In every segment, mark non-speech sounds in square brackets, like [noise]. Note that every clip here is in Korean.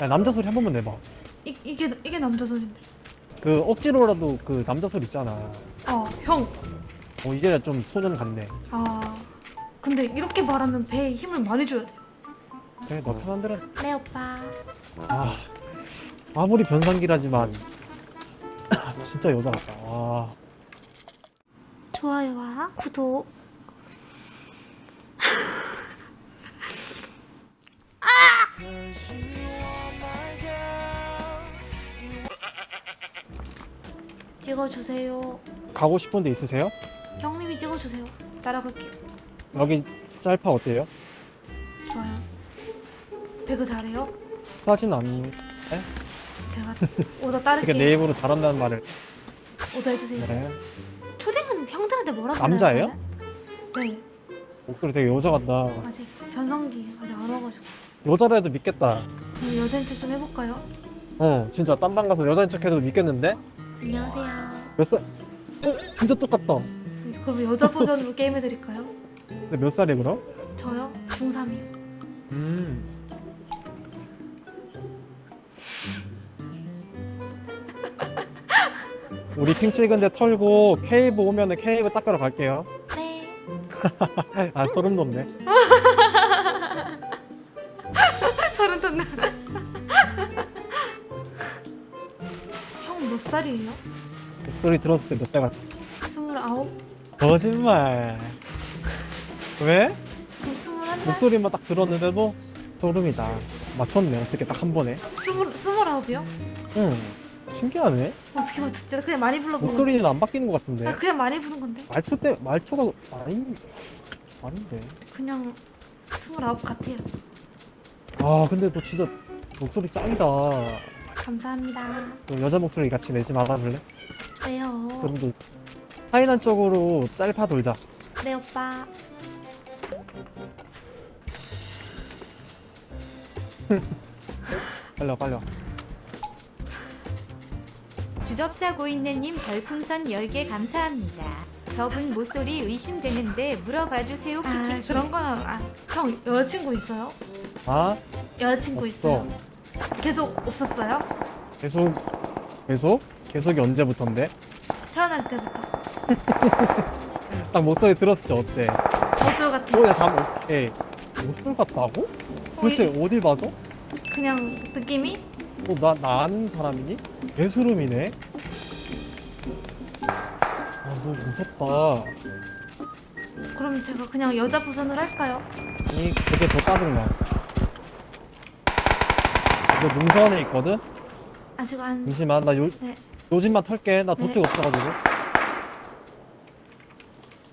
야 남자 소리 한 번만 내봐 이, 이게 이게 남자 소리인데. 그 억지로라도 그 남자 소리 있잖아 어, 형. 어 이제 좀 소년 같네 아. 근데 이렇게 말하면 배에 힘을 많이 줘야 돼. 그래 너 편한 대로 네, 오빠. 아 아무리 변상기라지만 [coughs] 진짜 여자 같다 아 좋아요와 구독. 찍어주세요. 가고 싶은 데 있으세요? 형님이 찍어주세요. 따라갈게요. 여기 짤파 어때요? 좋아요. 배그 잘해요? 사진 아니 제가 [laughs] 오더 어떻게 따를게요. 내 입으로 잘한다는 말을 오더 해주세요. 네 초딩은 형들한테 뭐라고 남자예요? 네. 목소리 되게 여자 같다 아직 변성기 아직 안 와가지고. 여자라도 믿겠다 그럼 여자인 척 좀 해볼까요? 어 진짜 딴방 가서 여자인 척 해도 믿겠는데? 안녕하세요. 몇 살? 어? 진짜 똑같다 그럼 여자 버전으로 [laughs] 게임 해드릴까요? 근데 몇 살이야 그럼? 저요? 중3이요. 음 [laughs] 우리 팀 찍은데 털고 케이브 오면은 케이브 닦으러 갈게요 네. [laughs] 아 소름 돋네 살이에요? 목소리 들었을 때 몇 살 같아? 스물아홉? 거짓말 왜? 그럼 스물한 살? 목소리만 딱 들었는데도 소름이다 맞췄네 어떻게 딱 한 번에 스물 스물아홉이요? 응 신기하네 어떻게 맞췄지? 나 그냥 많이 건데. 목소리는 안 바뀌는 것 같은데 나 그냥 많이 부른 건데. 말투 때 말투가 아니 아닌데 그냥 스물아홉 같아요. 아 근데 너 진짜 목소리 짱이다 감사합니다. 너 여자 목소리 같이 내지 말아볼래? 네요. 소름도 하이난 쪽으로 짤파 돌자 네 오빠. [laughs] 빨리 와 빨리 와 주접사 고인네님 별풍선 10개 감사합니다. 저분 모쏠이 의심되는데 물어봐주세요. 아. 그런 거는 아, 형 여자친구 있어요? 아? 여자친구 없어. 있어요? 계속 없었어요? 계속 계속? 계속이 언제부턴데? 태어날 때부터 [laughs] 딱 목소리 들었을 때 어때? 거술 같은 뭐야 잠 오케이 목소리 같다고? 도대체 어딜 봐서? 그냥 느낌이 어, 나, 나 아는 사람이니? 개소름이네 아 너무 무섭다 그럼 제가 그냥 여자 버전으로 할까요? 아니 그게 더 짜증나 너 능선 안에 있거든? 아직 안 잠시만 나 요, 네. 요 집만 털게 나 네. 도트가 없어가지고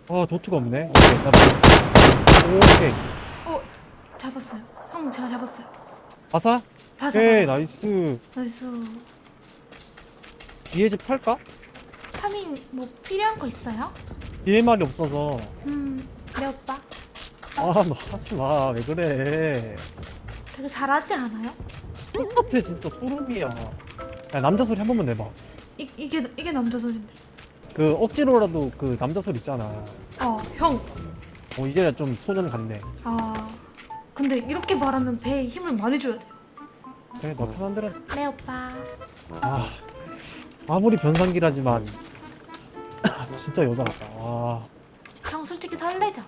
아 도트가 없네 오케이 나 오케이 어 잡았어요 형 제가 잡았어요 아사? 봐서 오케이 nice nice 뒤에 집 팔까? 파밍 뭐 필요한 거 있어요? DMR이 없어서 음네 오빠 아너 하지마 왜 그래 되게 잘하지 않아요? 똑같아 진짜. 소름이야. 야 남자 소리 한 번만 내봐. 이, 이게 이게 남자 소리인데. 그 억지로라도 그 남자 소리 있잖아. 어형. 어 이제 좀 소년 같네. 아 근데 이렇게 말하면 배에 힘을 많이 줘야 돼. 그래 너 편한 대로 네 오빠. 아 아무리 변상기라지만 [clears throat] 진짜 여자 같다. 아. 형 솔직히 설레죠?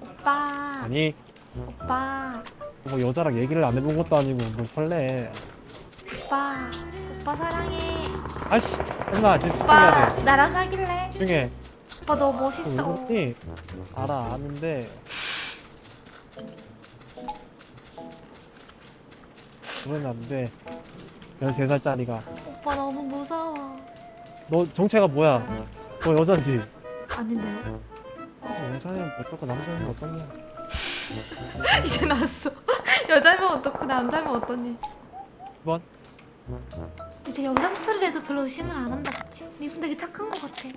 오빠. 아니. 오빠 뭐 여자랑 얘기를 안 해본 것도 아니고 뭐 설레. 오빠 오빠 사랑해. 아씨 엄마 지금 오빠 집중해야 돼. 나랑 사귈래? 집중해. 오빠 너 어, 멋있어. 왜 그러니? 알아 아는데. 그러면 안돼. 13살짜리가. 오빠 너무 무서워. 너 정체가 뭐야? 너 여자지? 아닌데요? 어, 여자면 어떻고 남자면 어떠냐 이제 나왔어 여자면 어떻고 남자면 어떠니? 2번. 이제 여자 목소리 내도 별로 의심을 안 한다 그치? 니분 되게 착한 것 같아.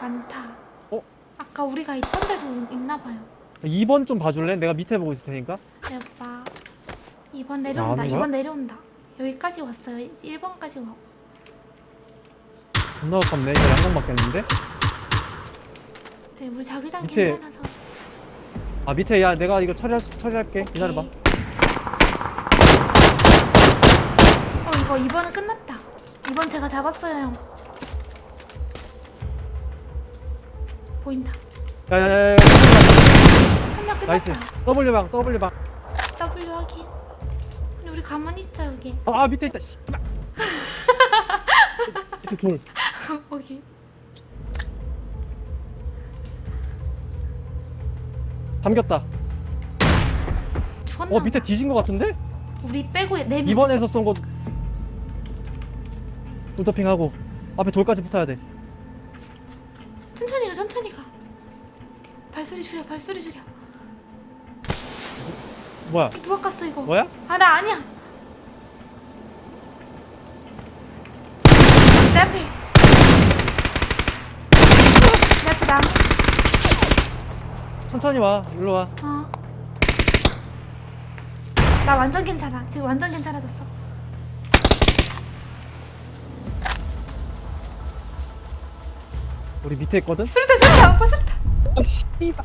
많다. 어? 아까 우리가 있던 데도 있나 봐요. 2번 좀 봐줄래? 내가 밑에 보고 있을 테니까. 네 오빠. 2번 내려온다 나오는 거야? 2번 내려온다. 여기까지 왔어요. 1번까지 와. 존나 가깝네. 이거 양강 맞겠는데? 네 우리 자기장 밑에- 괜찮아서 아 밑에 야 내가 이거 처리할 수- 처리할게. 기다려봐. 어 이거 2번은 끝났다. 2번 제가 잡았어요 형. 보인다. 야야야야 한 명 nice 끝났다. W방 W방. W 확인. 근데 우리 가만히 있자 여기. 아, 아 밑에 있다. 씨발 [laughs] 밑에 돌. 거기 잠겼다. 어 밑에. 뒤진 거 같은데? 우리 빼고 4명. 2번에서 쏜거 돌토핑하고 앞에 돌까지 붙어야 돼. 천천히 가 천천히 가. 발소리 줄여 발소리 줄여. 뭐야? 누가 깠어 이거? 뭐야? 아 나 아니야. 내 앞에. 내 앞에 나무 천천히 와. 일로 와. 어. 나 완전 괜찮아. 지금 완전 괜찮아졌어. 우리 밑에 있거든? 수류탄 수류탄 오빠 수류탄 아 씨발.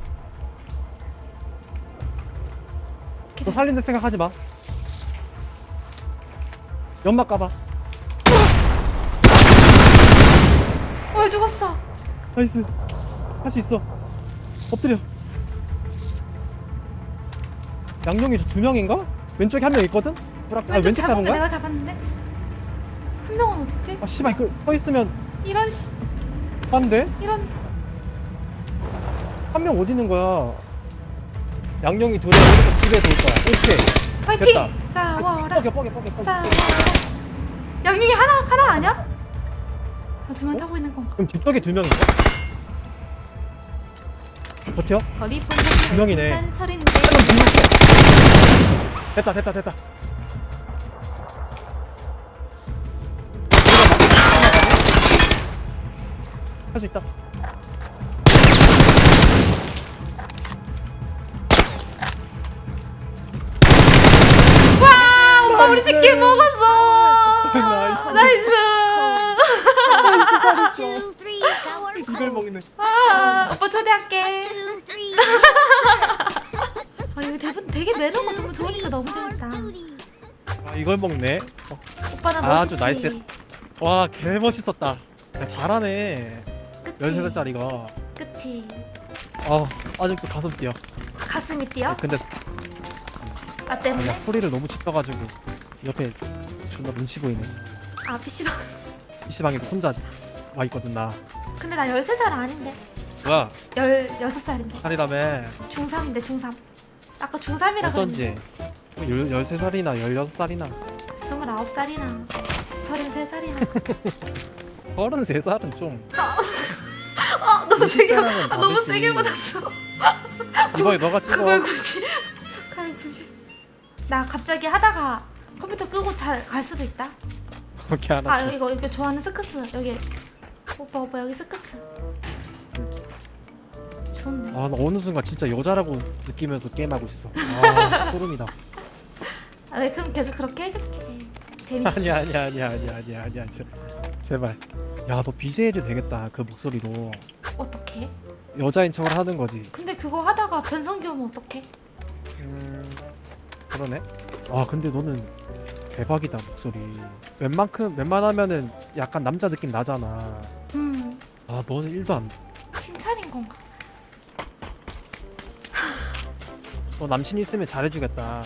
너 살린다 생각하지 마. 연막 까봐. 어 죽었어? nice. 할 수 있어. 엎드려 양용이 저두 명인가? 왼쪽에 한 명 있거든? 브락 아 왼쪽 왼쪽 잡은 거? 내가 잡았는데 한 명은 어딨지? 아 씨발 이거 서 있으면 이런 씨 한데? 이런 한 명 어디 있는 거야? 양용이 둘이 오른쪽 집에 돌 거야 오케이 파이팅 됐다. 싸워라 뻐겨 뻐겨 뻐겨 싸워라 양육이 하나 하나 아니야? 아, 두명 타고 있는 건가? 그럼 뒤쪽에 두 명인가? 버텨? 거리폰님 두 명이네. 별풍선 30개 한명 뒤집게 됐다 됐다 됐다. 할 수 있다. 와 오빠 우리 치킨 먹었어. Nice. Nice. 이걸 먹이네. 아 오빠 초대할게 되게 매너가 너무 좋으니까 너무 재밌다. 아 이걸 먹네. 어, 오빠는 아주 멋있지. Nice. 와 개 멋있었다. 야, 잘하네. 그치. 13살짜리가 그치. 아 아직도 가슴 뛰어. 가슴이 뛰어? 근데 나 아니야 때문에? 소리를 너무 짙어가지고 옆에 존나 눈치 보이네. 아 PC방. PC방에서 혼자 와 있거든 나. 근데 나 13살 아닌데. 뭐야? 16살인데. 살이라며. 중3인데 중3 아까 중3이라 어쩐지. 뭐 13살이나 16살이나. 29살이나. 33살이나. 33살은 [laughs] 좀. 아 너무 세게 아, 너무 다르지. 세게 받았어. 이거 너가 찍어. 그걸 굳이 그걸 굳이. 나 갑자기 하다가 컴퓨터 끄고 잘 갈 수도 있다. 오케이 아 알았어. 이거 이거 좋아하는 스크스. 여기 오빠 오빠 여기 스크스 좋은데 아나 어느 순간 진짜 여자라고 느끼면서 게임하고 있어. 아 [laughs] 소름이다. 아, 왜 그럼 계속 그렇게 해줄게. 재밌지? 아니야 아니야 아니야 아니야 아니야 아니야. 제- 제발. 야 너 BJ도 되겠다 그 목소리로. 어떡해? 여자인 척을 하는 거지. 근데 그거 하다가 변성기 오면 어떡해? 음 그러네. 아 근데 너는 대박이다 목소리. 웬만큼 웬만하면은 약간 남자 느낌 나잖아. 음. 아 너는 1도 안 칭찬인 건가 너 남친 있으면 잘해주겠다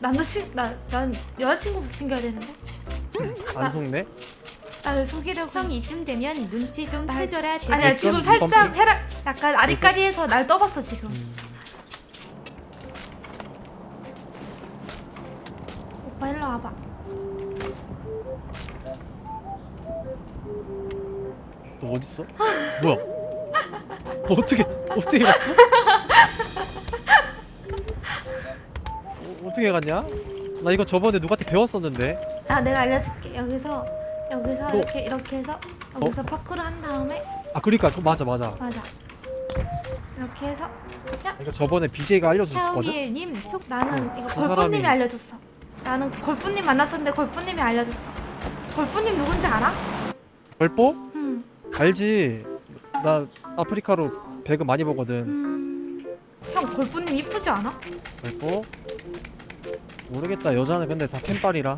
남자친 나난 여자친구 생겨야 되는데 안 속네? 나를 속이려고 형 이쯤 되면 눈치 좀 날- 채줘라 제발. 아니야 지금 살짝? 해라 약간 아리까리해서 날 떠봤어 지금 음, 오빠 일로 와봐 너 어딨어? 뭐야? 어떻게 어떻게 갔어? [laughs] 어, 어떻게 갔냐? 나 이거 저번에 누구한테 배웠었는데. 아 내가 알려줄게. 여기서 여기서 너- 이렇게 이렇게 해서 여기서 파쿠르 한 다음에 아 그러니까 그 맞아 맞아. 맞아. 이렇게 해서 야. 이거 저번에 BJ가 알려줬었거든? 하오미엘님 촉 나는 이거 그 걸프님이 사람이- 알려줬어. 나는 걸프님 만났었는데 걸프님이 알려줬어. 걸프님 누군지 알아? 벌뽀? 음, 알지. 나 아프리카로 배그 많이 보거든. 음. 형 골프님 이쁘지 않아? 그리고 모르겠다. 여자는 근데 다 캔빨이라.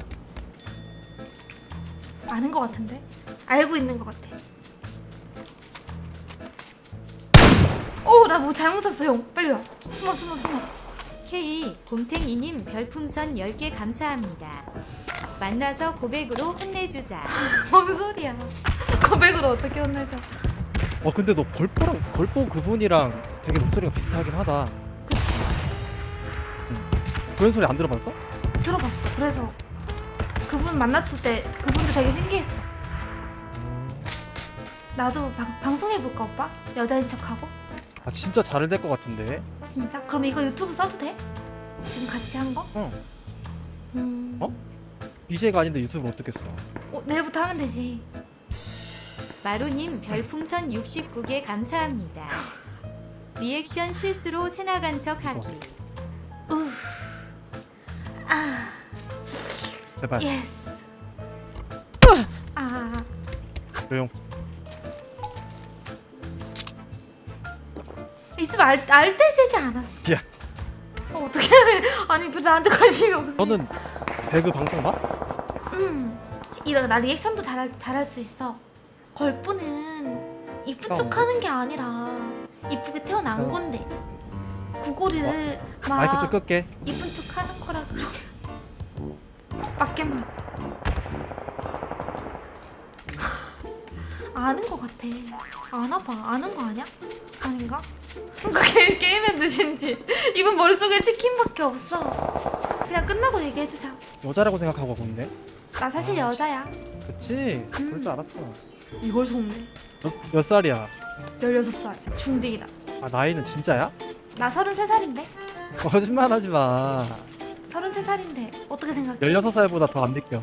아는 것 같은데? 알고 있는 것 같아. 어나 뭐 잘못 샀어 형. 빨리 와. 숨어 숨어 숨어. K 곰탱이님 별풍선 10개 감사합니다. 만나서 고백으로 혼내주자. [laughs] 뭔 소리야. [laughs] 고백으로 어떻게 혼내줘? 어 근데 너 걸포랑 걸포 그분이랑 되게 목소리가 비슷하긴 하다 그런 소리 안 들어봤어? 들어봤어 그래서 그분 만났을 때 그분도 되게 신기했어 나도 방, 방송해볼까 오빠? 여자인 척하고 아 진짜 잘 될 것 같은데 진짜? 그럼 이거 유튜브 써도 돼? 지금 같이 한 거? 응 음... 어? BJ가 아닌데 유튜브를 어떻게 써 어, 내일부터 하면 되지 마루님 별풍선 69개 감사합니다. [laughs] 리액션 실수로 새나간 척 하기. 우. 제발. 예스 아. 조용. 이쯤 알, 알때지지 않았어. 야. 어, 어떻게 [laughs] 아니 별 나한테 관심이 없어. 너는 배그 방송 봐? 음. 이런 나 리액션도 잘할 잘할 수 있어. 걸프는 이쁜 어. 척 하는 게 아니라 이쁘게 태어난 어. 건데. 구고리를 마이크 좀막 끌게. 이쁜 척 하는 거라 그 아는 거 같아. 아나 봐. 아는 거 아니야? 아닌가? 그 게, 게임에 늦은지. [laughs] 이분 머릿속에 치킨밖에 없어. 그냥 끝나고 얘기해주자. 여자라고 생각하고 하고 있네 나 사실 아, 여자야. 그치? 그럴 줄 알았어. 이걸 속네. 몇, 몇 살이야? 16살. 중딩이다. 아 나이는 진짜야? 나 33살인데? 거짓말 하지 마. 33살인데 어떻게 생각해? 16살보다 더 안 느껴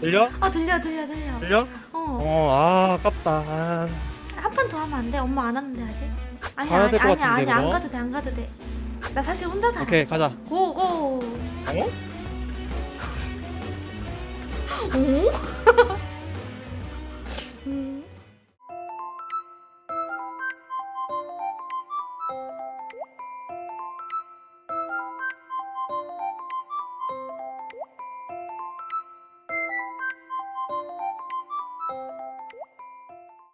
들려? 아 들려 들려 들려 들려? 어아 어, 어 아, 아깝다 아. 한판 더 하면 안돼 엄마 안 왔는데 아직 아니 아니 아니 같은데, 아니 안 가도 돼안 가도 돼나 사실 혼자 살아 오케이 가자 고고 어? 오? 어? [laughs] 음.